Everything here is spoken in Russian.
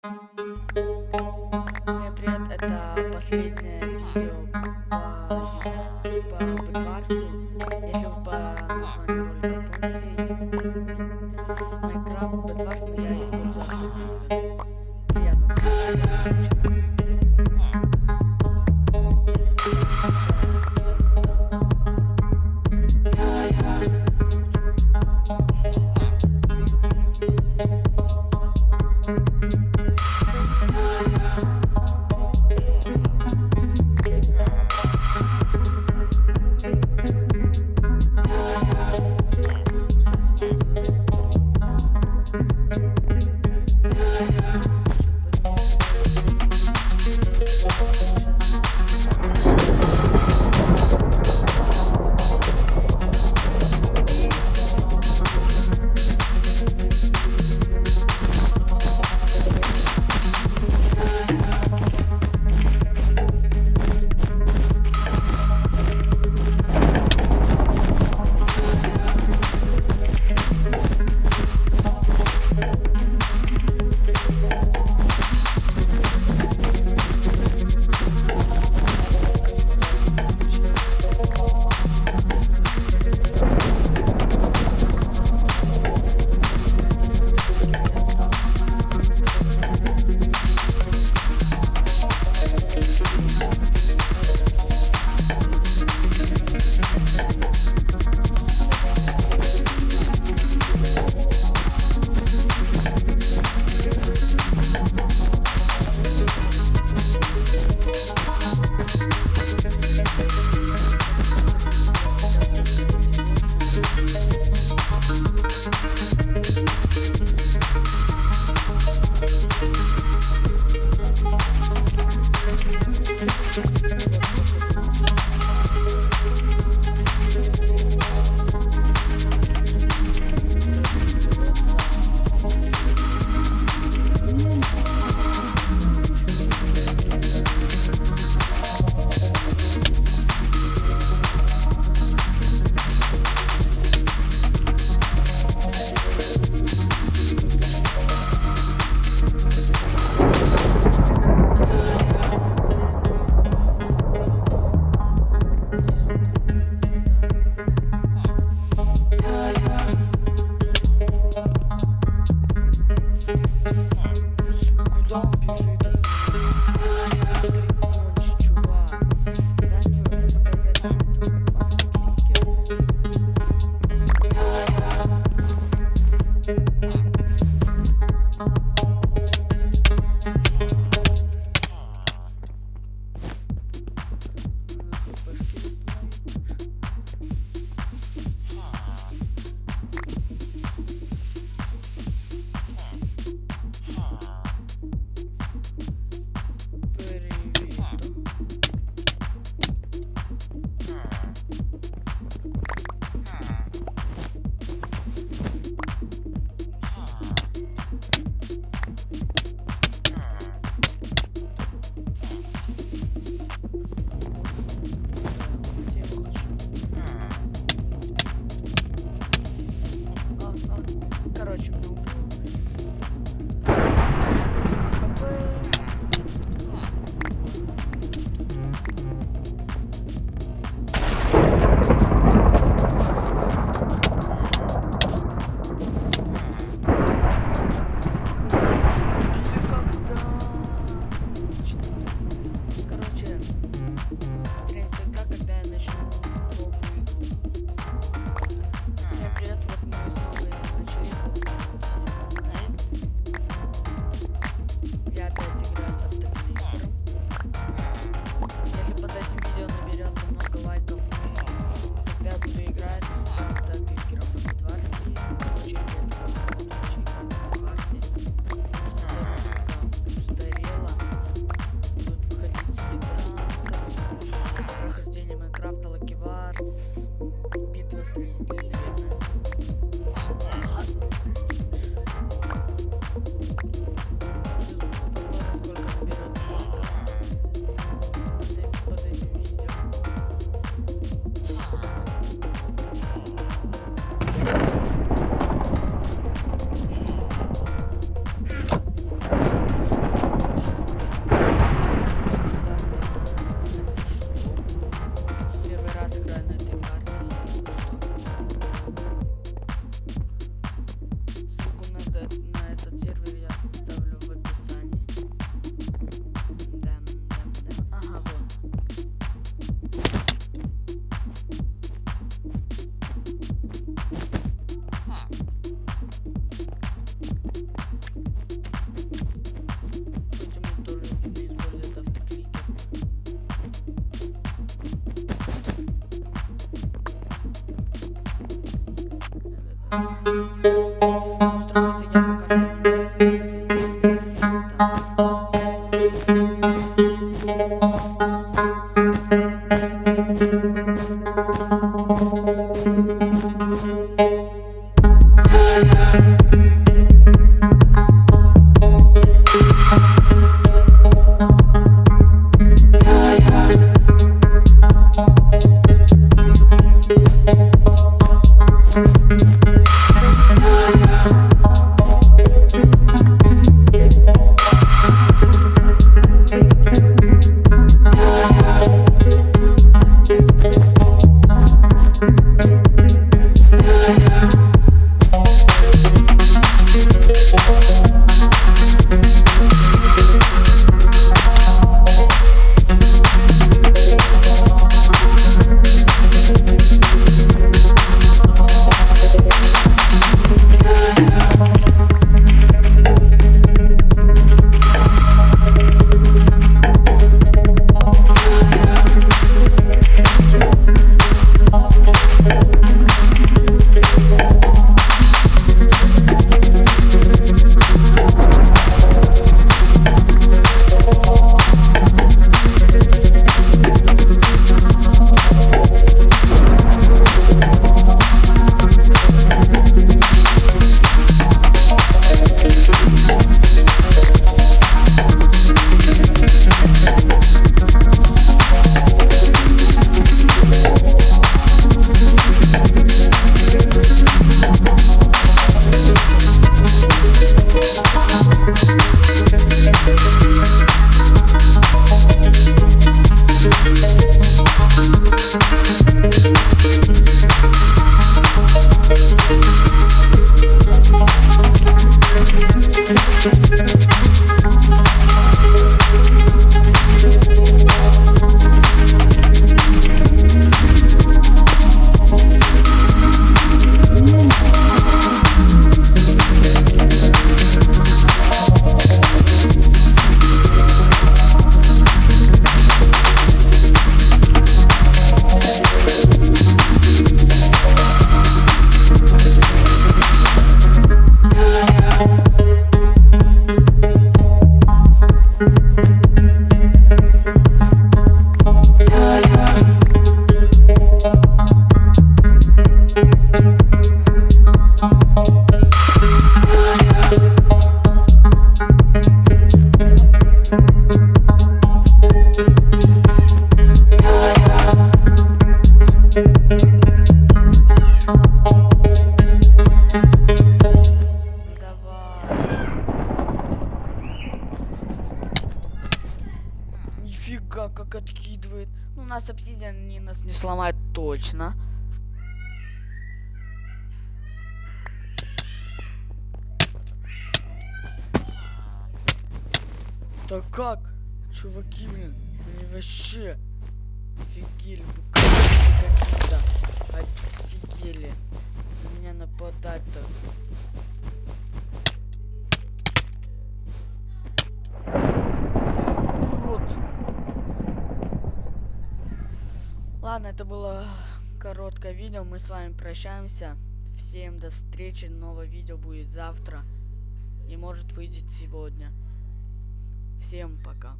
Всем привет, это последнее Música нас обсидиан не нас не сломает точно. Да как? Чуваки, блин, они вообще офигели какие-то. Офигели. Меня нападать-то. Ладно, это было короткое видео. Мы с вами прощаемся. Всем до встречи. Новое видео будет завтра. И может выйдет сегодня. Всем пока.